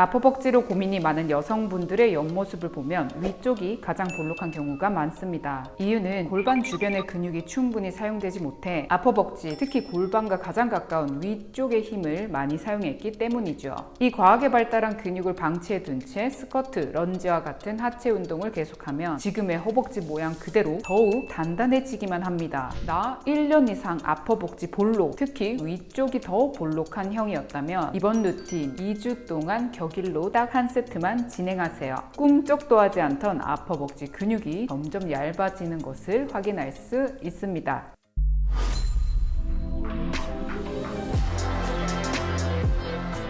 앞허벅지로 고민이 많은 여성분들의 옆모습을 보면 위쪽이 가장 볼록한 경우가 많습니다. 이유는 골반 주변의 근육이 충분히 사용되지 못해 앞허벅지, 특히 골반과 가장 가까운 위쪽의 힘을 많이 사용했기 때문이죠. 이 과하게 발달한 근육을 방치해 둔 채 스쿼트, 런지와 같은 하체 운동을 계속하면 지금의 허벅지 모양 그대로 더욱 단단해지기만 합니다. 나 1년 이상 앞허벅지 볼록, 특히 위쪽이 더 볼록한 형이었다면 이번 루틴 2주 동안 격일로 딱 한 세트만 진행하세요. 꿈쩍도 하지 않던 앞허벅지 근육이 점점 얇아지는 것을 확인할 수 있습니다.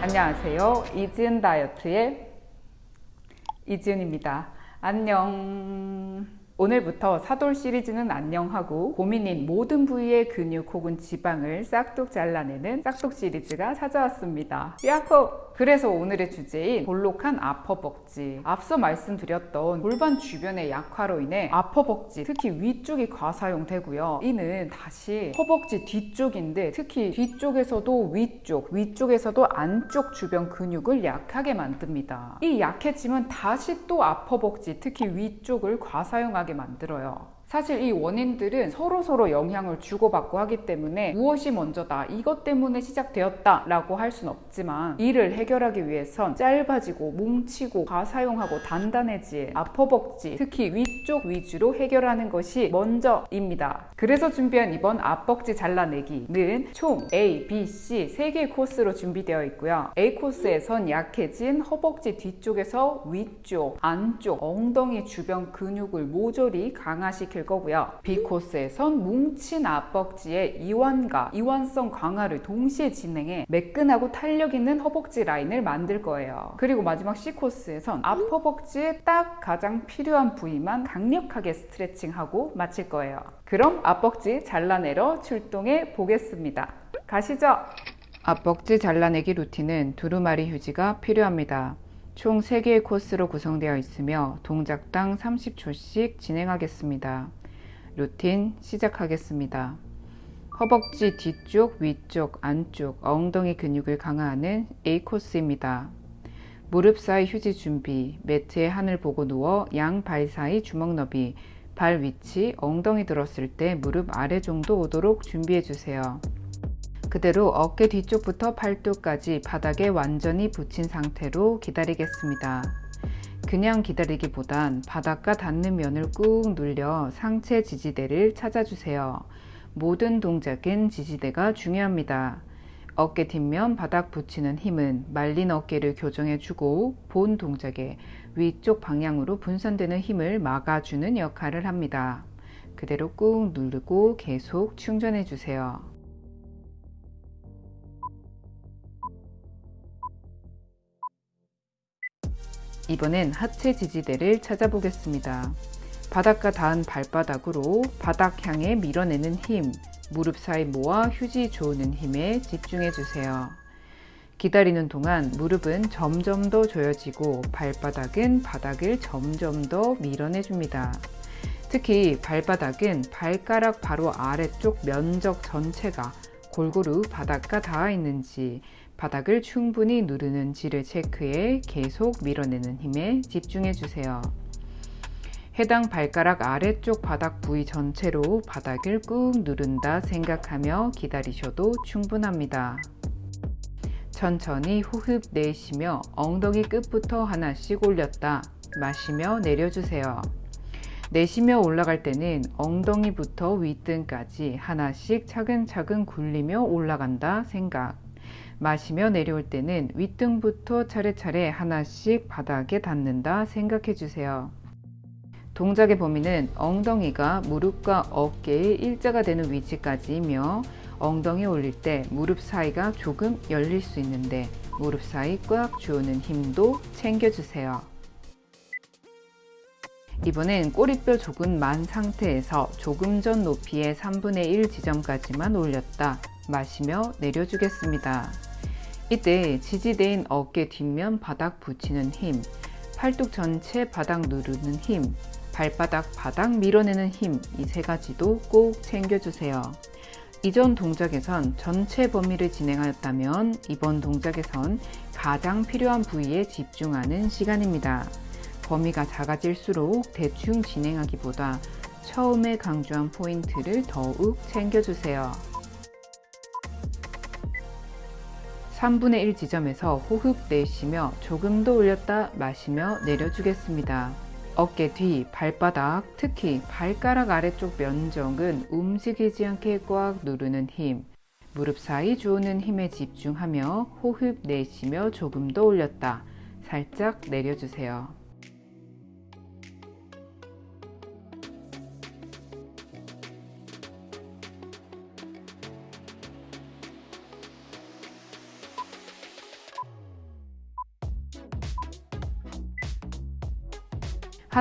안녕하세요. 이지은 다이어트의 이지은입니다. 안녕. 오늘부터 사돌 시리즈는 안녕하고 고민인 모든 부위의 근육 혹은 지방을 싹둑 잘라내는 싹둑 시리즈가 찾아왔습니다. 야호! 그래서 오늘의 주제인 볼록한 아퍼벅지. 앞서 말씀드렸던 골반 주변의 약화로 인해 아퍼벅지 특히 위쪽이 과사용되고요. 이는 다시 허벅지 뒤쪽인데 특히 뒤쪽에서도 위쪽 위쪽에서도 안쪽 주변 근육을 약하게 만듭니다. 이 약해짐은 다시 또 아퍼벅지 특히 위쪽을 과사용하게 만들어요 사실 이 원인들은 서로 서로 영향을 주고받고 하기 때문에 무엇이 먼저다 이것 때문에 시작되었다 라고 할 수는 없지만 이를 해결하기 위해선 짧아지고 뭉치고 과사용하고 단단해질 앞허벅지 특히 위쪽 위주로 해결하는 것이 먼저입니다. 그래서 준비한 이번 앞벅지 잘라내기는 총 A, B, C 3개의 코스로 준비되어 있고요. A 코스에선 약해진 허벅지 뒤쪽에서 위쪽, 안쪽, 엉덩이 주변 근육을 모조리 강화시킬 될 거고요. B 코스에선 뭉친 앞벅지의 이완과 이완성 강화를 동시에 진행해 매끈하고 탄력 있는 허벅지 라인을 만들 거예요. 그리고 마지막 C 코스에선 앞허벅지에 딱 가장 필요한 부위만 강력하게 스트레칭하고 마칠 거예요. 그럼 앞벅지 잘라내러 출동해 보겠습니다. 가시죠! 앞벅지 잘라내기 루틴은 두루마리 휴지가 필요합니다. 총 3개의 코스로 구성되어 있으며 동작당 30초씩 진행하겠습니다. 루틴 시작하겠습니다. 허벅지 뒤쪽, 위쪽, 안쪽, 엉덩이 근육을 강화하는 A 코스입니다. 무릎 사이 휴지 준비, 매트에 하늘 보고 누워 양 발 사이 주먹 너비, 발 위치, 엉덩이 들었을 때 무릎 아래 정도 오도록 준비해 주세요. 그대로 어깨 뒤쪽부터 팔뚝까지 바닥에 완전히 붙인 상태로 기다리겠습니다. 그냥 기다리기보단 바닥과 닿는 면을 꾹 눌려 상체 지지대를 찾아주세요. 모든 동작은 지지대가 중요합니다. 어깨 뒷면 바닥 붙이는 힘은 말린 어깨를 교정해주고 본 동작의 위쪽 방향으로 분산되는 힘을 막아주는 역할을 합니다. 그대로 꾹 누르고 계속 충전해주세요. 이번엔 하체 지지대를 찾아보겠습니다. 바닥과 닿은 발바닥으로 바닥 향해 밀어내는 힘, 무릎 사이 모아 휴지 조는 힘에 집중해 주세요. 기다리는 동안 무릎은 점점 더 조여지고 발바닥은 바닥을 점점 더 밀어내 줍니다. 특히 발바닥은 발가락 바로 아래쪽 면적 전체가 골고루 바닥과 닿아 있는지 바닥을 충분히 누르는지를 체크해 계속 밀어내는 힘에 집중해 주세요. 해당 발가락 아래쪽 바닥 부위 전체로 바닥을 꾹 누른다 생각하며 기다리셔도 충분합니다. 천천히 호흡 내쉬며 엉덩이 끝부터 하나씩 올렸다 마시며 내려주세요. 내쉬며 올라갈 때는 엉덩이부터 윗등까지 하나씩 차근차근 굴리며 올라간다 생각 마시며 내려올 때는 윗등부터 차례차례 하나씩 바닥에 닿는다 생각해 주세요. 동작의 범위는 엉덩이가 무릎과 어깨의 일자가 되는 위치까지이며 엉덩이 올릴 때 무릎 사이가 조금 열릴 수 있는데 무릎 사이 꽉 주는 힘도 챙겨주세요. 이번엔 꼬리뼈 조금 만 상태에서 조금 전 높이의 3분의 1 지점까지만 올렸다 마시며 내려주겠습니다. 이때 지지대인 어깨 뒷면 바닥 붙이는 힘, 팔뚝 전체 바닥 누르는 힘, 발바닥 바닥 밀어내는 힘 이 세 가지도 꼭 챙겨주세요. 이전 동작에선 전체 범위를 진행하였다면 이번 동작에선 가장 필요한 부위에 집중하는 시간입니다. 범위가 작아질수록 대충 진행하기보다 처음에 강조한 포인트를 더욱 챙겨주세요. 3분의 1 지점에서 호흡 내쉬며 조금 더 올렸다 마시며 내려주겠습니다. 어깨 뒤, 발바닥, 특히 발가락 아래쪽 면적은 움직이지 않게 꽉 누르는 힘, 무릎 사이 주는 힘에 집중하며 호흡 내쉬며 조금 더 올렸다 살짝 내려주세요.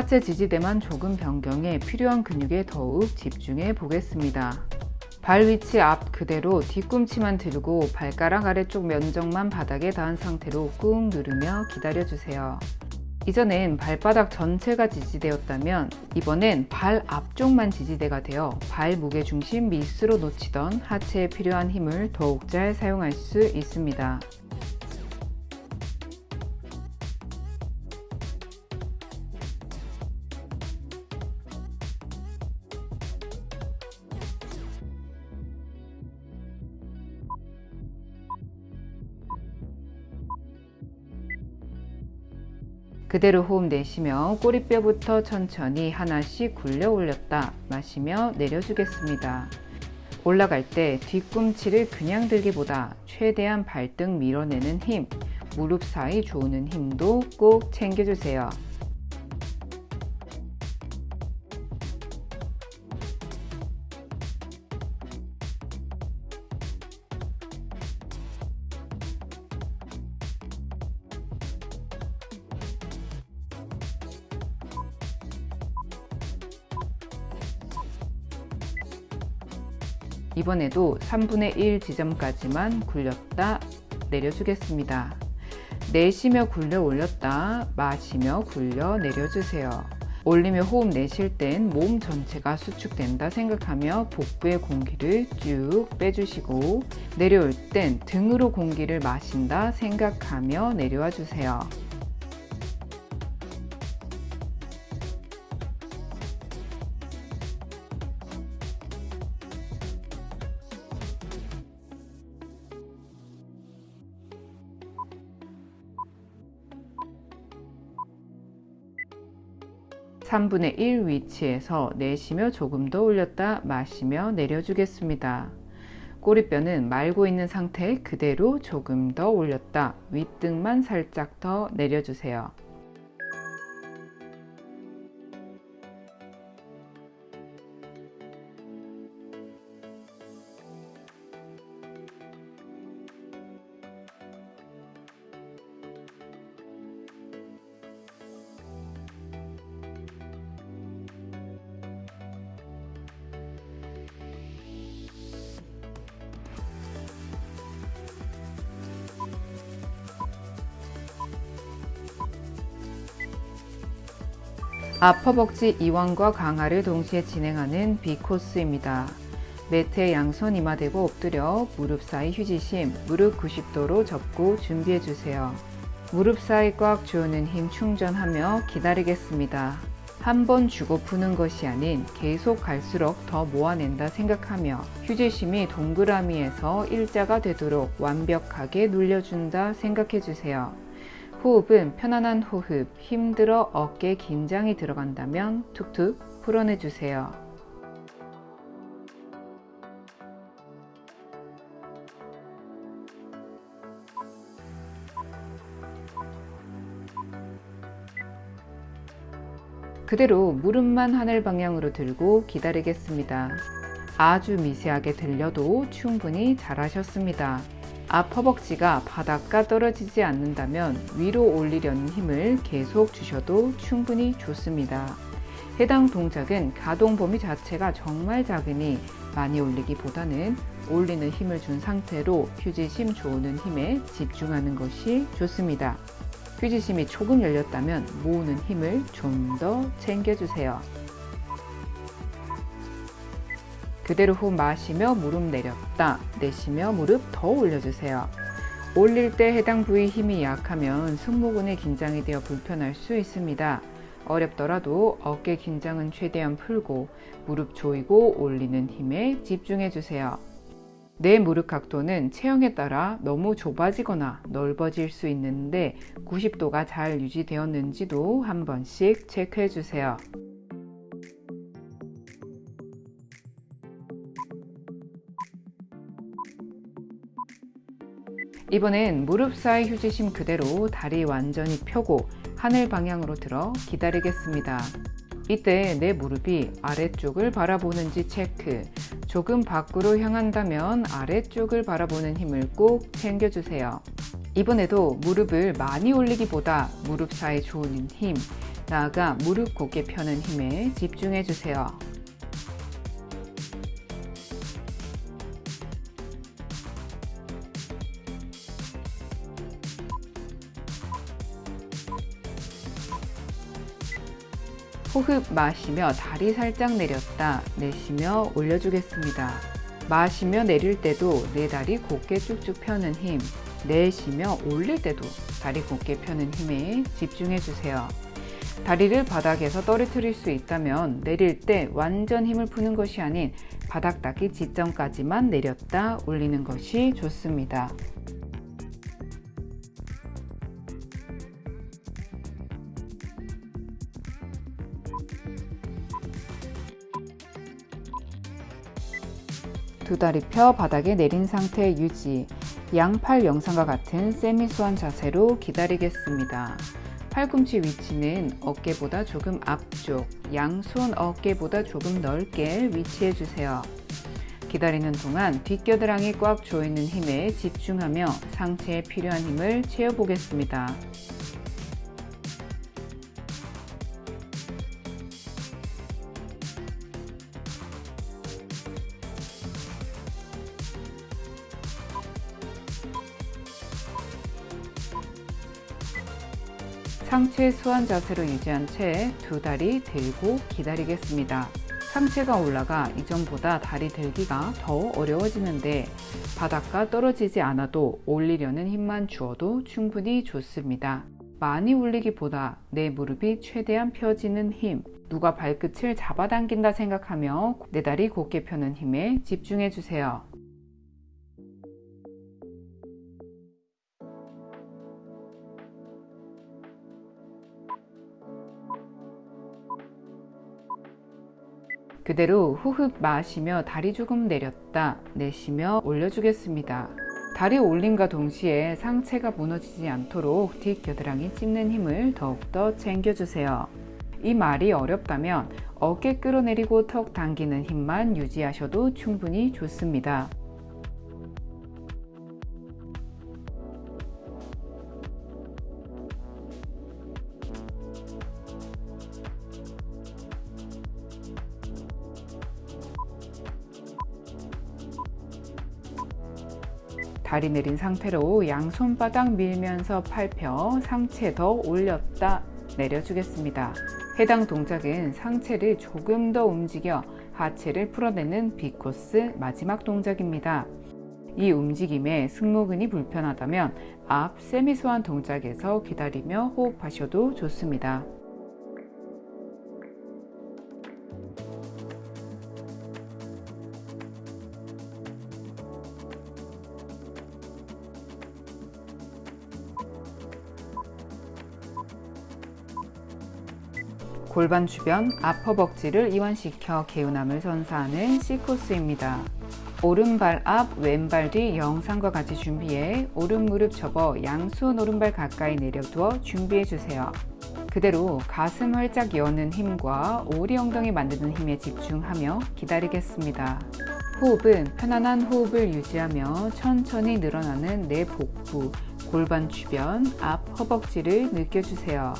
하체 지지대만 조금 변경해 필요한 근육에 더욱 집중해 보겠습니다. 발 위치 앞 그대로 뒤꿈치만 들고 발가락 아래쪽 면적만 바닥에 닿은 상태로 꾹 누르며 기다려주세요. 이전엔 발바닥 전체가 지지되었다면 이번엔 발 앞쪽만 지지대가 되어 발 무게 중심 밑으로 놓치던 하체에 필요한 힘을 더욱 잘 사용할 수 있습니다. ' 그대로 호흡 내쉬며 꼬리뼈부터 천천히 하나씩 굴려 올렸다 마시며 내려주겠습니다. 올라갈 때 뒤꿈치를 그냥 들기보다 최대한 발등 밀어내는 힘, 무릎 사이 조는 힘도 꼭 챙겨주세요. 이번에도 3분의 1 지점까지만 굴렸다 내려주겠습니다. 내쉬며 굴려 올렸다 마시며 굴려 내려주세요. 올리며 호흡 내쉴 땐 몸 전체가 수축된다 생각하며 복부의 공기를 쭉 빼주시고 내려올 땐 등으로 공기를 마신다 생각하며 내려와 주세요. 3분의 1 위치에서 내쉬며 조금 더 올렸다 마시며 내려주겠습니다. 꼬리뼈는 말고 있는 상태 그대로 조금 더 올렸다 윗등만 살짝 더 내려주세요. 아퍼벅지 이완과 강화를 동시에 진행하는 B코스입니다. 매트에 양손 이마 대고 엎드려 무릎 사이 휴지심 무릎 90도로 접고 준비해주세요. 무릎 사이 꽉 조는 힘 충전하며 기다리겠습니다. 한 번 주고 푸는 것이 아닌 계속 갈수록 더 모아낸다 생각하며 휴지심이 동그라미에서 일자가 되도록 완벽하게 눌려준다 생각해주세요. 호흡은 편안한 호흡, 힘들어 어깨 긴장이 들어간다면 툭툭 풀어내 주세요. 그대로 무릎만 하늘 방향으로 들고 기다리겠습니다. 아주 미세하게 들려도 충분히 잘하셨습니다. 앞 허벅지가 바닥과 떨어지지 않는다면 위로 올리려는 힘을 계속 주셔도 충분히 좋습니다. 해당 동작은 가동 범위 자체가 정말 작으니 많이 올리기보다는 올리는 힘을 준 상태로 휴지심 조는 힘에 집중하는 것이 좋습니다. 휴지심이 조금 열렸다면 모으는 힘을 좀 더 챙겨주세요. 그대로 호흡 마시며 무릎 내렸다 내쉬며 무릎 더 올려주세요 올릴 때 해당 부위 힘이 약하면 승모근의 긴장이 되어 불편할 수 있습니다. 어렵더라도 어깨 긴장은 최대한 풀고 무릎 조이고 올리는 힘에 집중해 주세요. 내 무릎 각도는 체형에 따라 너무 좁아지거나 넓어질 수 있는데 90도가 잘 유지되었는지도 한 번씩 체크해 주세요. 이번엔 무릎 사이 휴지심 그대로 다리 완전히 펴고 하늘 방향으로 들어 기다리겠습니다. 이때 내 무릎이 아래쪽을 바라보는지 체크 조금 밖으로 향한다면 아래쪽을 바라보는 힘을 꼭 챙겨주세요. 이번에도 무릎을 많이 올리기보다 무릎 사이 조는 힘, 나아가 무릎 곧게 펴는 힘에 집중해주세요. 호흡 마시며 다리 살짝 내렸다 내쉬며 올려주겠습니다. 마시며 내릴 때도 내 다리 곧게 쭉쭉 펴는 힘 내쉬며 올릴 때도 다리 곧게 펴는 힘에 집중해 주세요. 다리를 바닥에서 떨어뜨릴 수 있다면 내릴 때 완전 힘을 푸는 것이 아닌 바닥 닿기 직전까지만 내렸다 올리는 것이 좋습니다. 두 다리 펴 바닥에 내린 상태 유지 양팔 영상과 같은 세미수한 자세로 기다리겠습니다. 팔꿈치 위치는 어깨보다 조금 앞쪽, 양손 어깨보다 조금 넓게 위치해 주세요. 기다리는 동안 뒷겨드랑이 꽉 조이는 힘에 집중하며 상체에 필요한 힘을 채워보겠습니다. 상체 수완 자세로 유지한 채 두 다리 들고 기다리겠습니다. 상체가 올라가 이전보다 다리 들기가 더 어려워지는데 바닥과 떨어지지 않아도 올리려는 힘만 주어도 충분히 좋습니다. 많이 올리기보다 내 무릎이 최대한 펴지는 힘, 누가 발끝을 잡아당긴다 생각하며 내 다리 곧게 펴는 힘에 집중해 주세요. 그대로 호흡 마시며 다리 조금 내렸다 내쉬며 올려주겠습니다. 다리 올림과 동시에 상체가 무너지지 않도록 뒷겨드랑이 찝는 힘을 더욱더 챙겨주세요. 이 말이 어렵다면 어깨 끌어내리고 턱 당기는 힘만 유지하셔도 충분히 좋습니다. 다리 내린 상태로 양손바닥 밀면서 팔펴 상체 더 올렸다 내려주겠습니다. 해당 동작은 상체를 조금 더 움직여 하체를 풀어내는 비코스 마지막 동작입니다. 이 움직임에 승모근이 불편하다면 앞 세미소한 동작에서 기다리며 호흡하셔도 좋습니다. 골반 주변 앞허벅지를 이완시켜 개운함을 선사하는 C코스입니다. 오른발 앞, 왼발 뒤 영상과 같이 준비해 오른 무릎 접어 양손 오른발 가까이 내려두어 준비해 주세요. 그대로 가슴 활짝 여는 힘과 오리 엉덩이 만드는 힘에 집중하며 기다리겠습니다. 호흡은 편안한 호흡을 유지하며 천천히 늘어나는 내 복부, 골반 주변 앞 허벅지를 느껴주세요.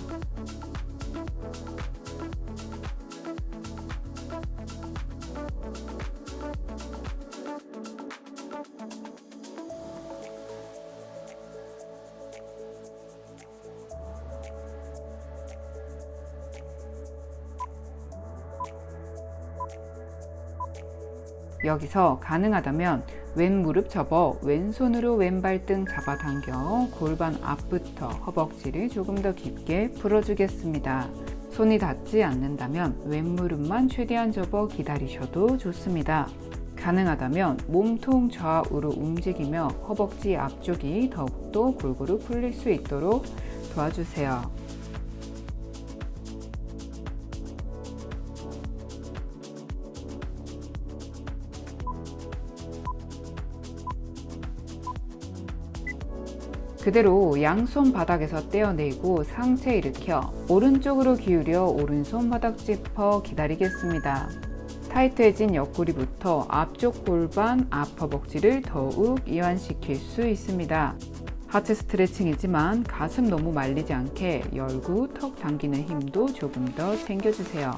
여기서 가능하다면 왼 무릎 접어 왼손으로 왼발 등 잡아당겨 골반 앞부터 허벅지를 조금 더 깊게 풀어주겠습니다. 손이 닿지 않는다면 왼 무릎만 최대한 접어 기다리셔도 좋습니다. 가능하다면 몸통 좌우로 움직이며 허벅지 앞쪽이 더욱더 골고루 풀릴 수 있도록 도와주세요. 그대로 양손 바닥에서 떼어내고 상체 일으켜 오른쪽으로 기울여 오른손 바닥 짚어 기다리겠습니다. 타이트해진 옆구리부터 앞쪽 골반, 앞 허벅지를 더욱 이완시킬 수 있습니다. 하체 스트레칭이지만 가슴 너무 말리지 않게 열고 턱 당기는 힘도 조금 더 챙겨주세요.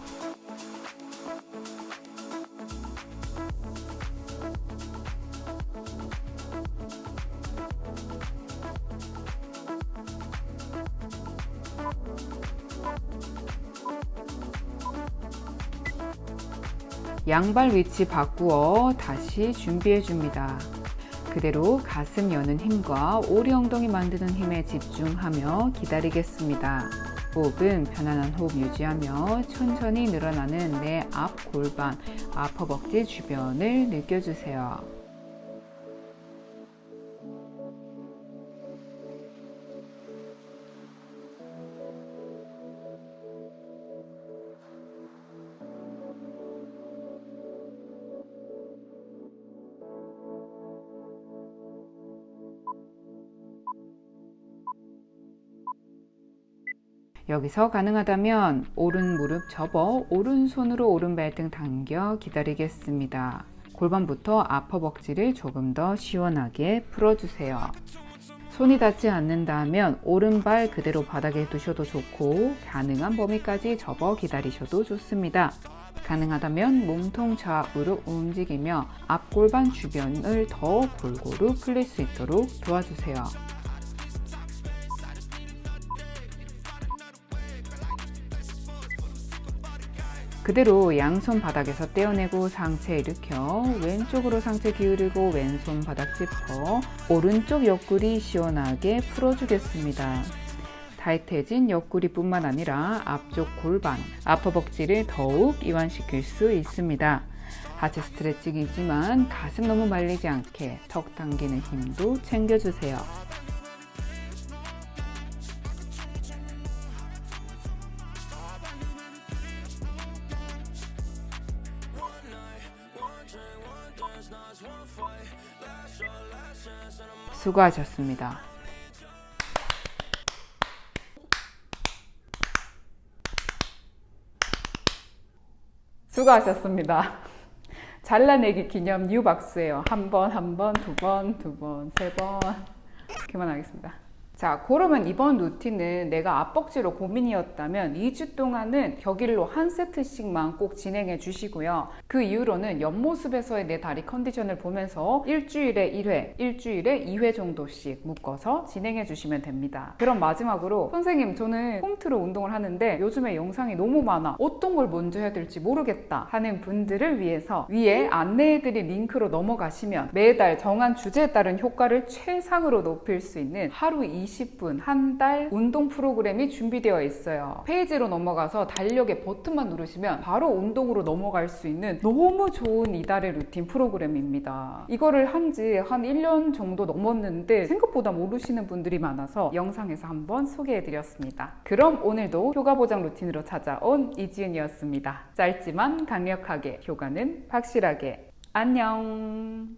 양발 위치 바꾸어 다시 준비해 줍니다. 그대로 가슴 여는 힘과 오리 엉덩이 만드는 힘에 집중하며 기다리겠습니다. 호흡은 편안한 호흡 유지하며 천천히 늘어나는 내 앞 골반, 앞 허벅지 주변을 느껴주세요. 여기서 가능하다면 오른 무릎 접어 오른손으로 오른 발 등 당겨 기다리겠습니다. 골반부터 앞 허벅지를 조금 더 시원하게 풀어주세요. 손이 닿지 않는다면 오른발 그대로 바닥에 두셔도 좋고 가능한 범위까지 접어 기다리셔도 좋습니다. 가능하다면 몸통 좌우로 움직이며 앞골반 주변을 더 골고루 풀릴 수 있도록 도와주세요. 그대로 양손 바닥에서 떼어내고 상체 일으켜 왼쪽으로 상체 기울이고 왼손 바닥 짚어 오른쪽 옆구리 시원하게 풀어주겠습니다. 타이트해진 옆구리뿐만 아니라 앞쪽 골반, 앞허벅지를 더욱 이완시킬 수 있습니다. 하체 스트레칭이지만 가슴 너무 말리지 않게 턱 당기는 힘도 챙겨주세요. 수고하셨습니다. 수고하셨습니다. 잘라내기 기념 뉴 박스예요. 한 번, 한 번, 두 번, 두 번, 세 번. 그만하겠습니다. 자, 그러면 이번 루틴은 내가 앞벅지로 고민이었다면 2주 동안은 격일로 한 세트씩만 꼭 진행해 주시고요. 그 이후로는 옆모습에서의 내 다리 컨디션을 보면서 일주일에 1회, 일주일에 2회 정도씩 묶어서 진행해 주시면 됩니다. 그럼 마지막으로 선생님 저는 홈트로 운동을 하는데 요즘에 영상이 너무 많아. 어떤 걸 먼저 해야 될지 모르겠다 하는 분들을 위해서 위에 안내해드린 링크로 넘어가시면 매달 정한 주제에 따른 효과를 최상으로 높일 수 있는 하루 20 20분, 한 달 운동 프로그램이 준비되어 있어요. 페이지로 넘어가서 달력의 버튼만 누르시면 바로 운동으로 넘어갈 수 있는 너무 좋은 이달의 루틴 프로그램입니다. 이거를 한 지 한 1년 정도 넘었는데 생각보다 모르시는 분들이 많아서 영상에서 한번 소개해 드렸습니다. 그럼 오늘도 효과 보장 루틴으로 찾아온 이지은이었습니다. 짧지만 강력하게 효과는 확실하게 안녕